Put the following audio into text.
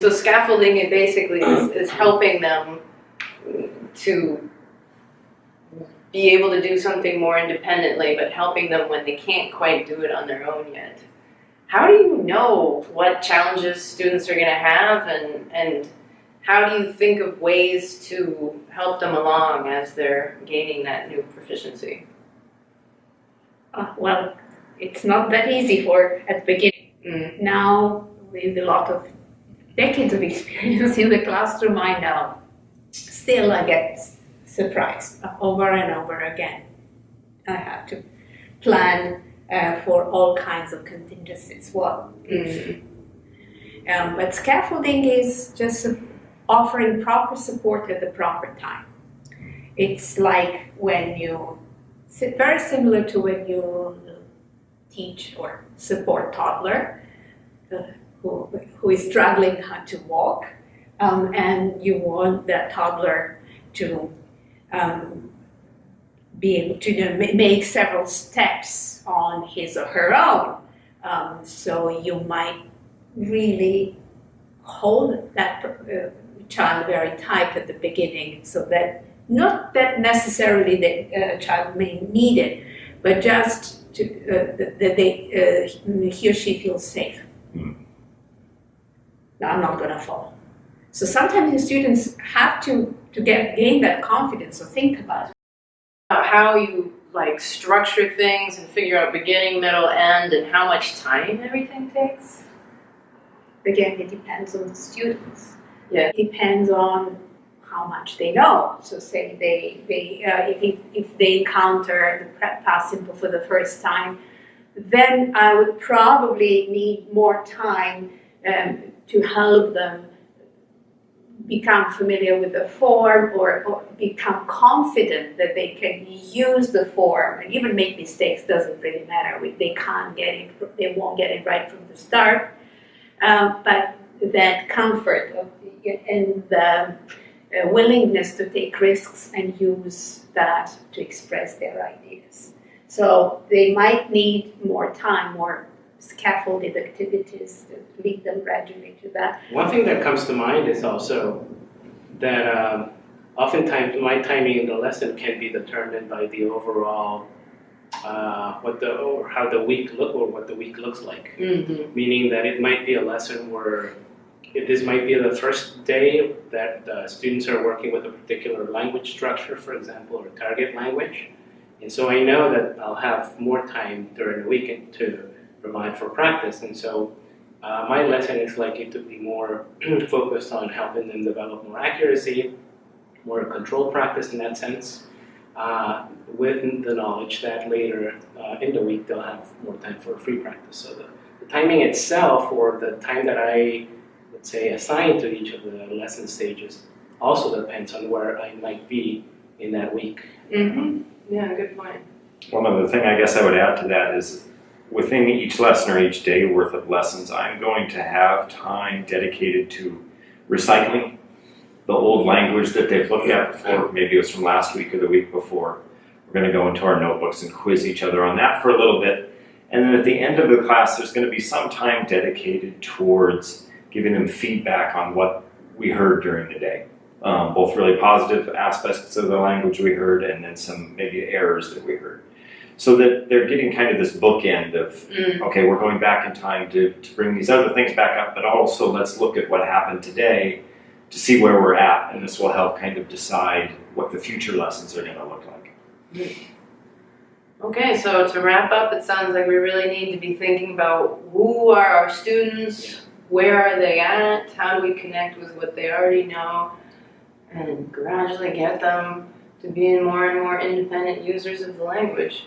So scaffolding it basically is, is helping them to be able to do something more independently, but helping them when they can't quite do it on their own yet. How do you know what challenges students are going to have and, and how do you think of ways to help them along as they're gaining that new proficiency? Uh, well, it's not that easy for at the beginning. Mm. Now, with a lot of decades of experience in the classroom, I know. Still, I get surprised over and over again. I have to plan uh, for all kinds of contingencies. What if? Um, but scaffolding is just offering proper support at the proper time. It's like when you, very similar to when you teach or support toddler uh, who, who is struggling how to walk um, and you want that toddler to um, be able to you know, make several steps on his or her own. Um, so you might really hold that uh, child very tight at the beginning so that not that necessarily the uh, child may need it, but just to, uh, that that they, uh, he or she feels safe. Mm. No, I'm not going to fall. So sometimes the students have to, to get gain that confidence or think about it. How you like structure things and figure out beginning, middle, end, and how much time everything takes? Again, it depends on the students. Yeah. It depends on how much they know. So say they, they uh, if, if they encounter the prep past simple for the first time, then I would probably need more time um, to help them become familiar with the form or, or become confident that they can use the form and even make mistakes doesn't really matter. We- They can't get it, they won't get it right from the start. Um, but that comfort of, and the uh, willingness to take risks and use that to express their ideas. So they might need more time, more scaffolded activities to lead them gradually to that. One thing that comes to mind is also that um, oftentimes my timing in the lesson can be determined by the overall uh, what the or how the week look or what the week looks like. Mm-hmm. Meaning that it might be a lesson where if this might be the first day that the students are working with a particular language structure, for example, or target language. And so I know that I'll have more time during the weekend to provide for practice. And so uh, my lesson is likely to be more focused on helping them develop more accuracy, more control practice in that sense, uh, with the knowledge that later uh, in the week they'll have more time for free practice. So the, the timing itself, or the time that I, let's say, assign to each of the lesson stages, also depends on where I might be in that week. Mm-hmm. Yeah, good point. One other thing I guess I would add to that is within each lesson or each day worth of lessons, I'm going to have time dedicated to recycling the old language that they've looked at before. Maybe it was from last week or the week before. We're going to go into our notebooks and quiz each other on that for a little bit. And then at the end of the class, there's going to be some time dedicated towards giving them feedback on what we heard during the day. Um, both really positive aspects of the language we heard and then some maybe errors that we heard. So that they're getting kind of this bookend of, Mm. okay, we're going back in time to, to bring these other things back up, but also let's look at what happened today to see where we're at. And this will help kind of decide what the future lessons are going to look like. Okay, so to wrap up, it sounds like we really need to be thinking about who are our students, where are they at, how do we connect with what they already know, and gradually get them to being more and more independent users of the language.